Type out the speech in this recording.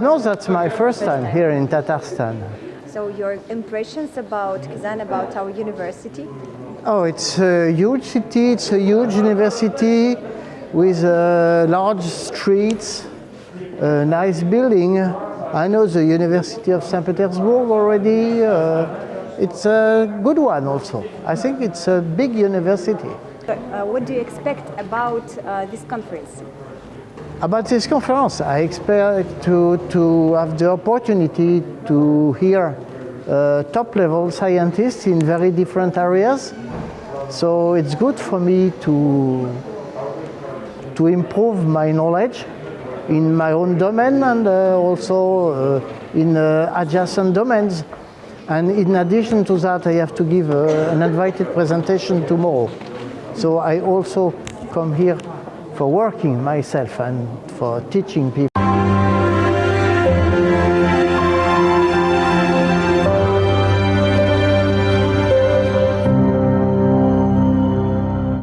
No, that's my first time here in Tatarstan. So your impressions about Kazan, about our university? Oh, it's a huge city, it's a huge university with uh, large streets, a nice building. I know the University of St. Petersburg already. Uh, it's a good one also. I think it's a big university. Uh, what do you expect about uh, this conference? About this conference, I expect to, to have the opportunity to hear uh, top level scientists in very different areas. So it's good for me to, to improve my knowledge in my own domain and uh, also uh, in uh, adjacent domains. And in addition to that, I have to give uh, an invited presentation tomorrow. So I also come here for working myself and for teaching people.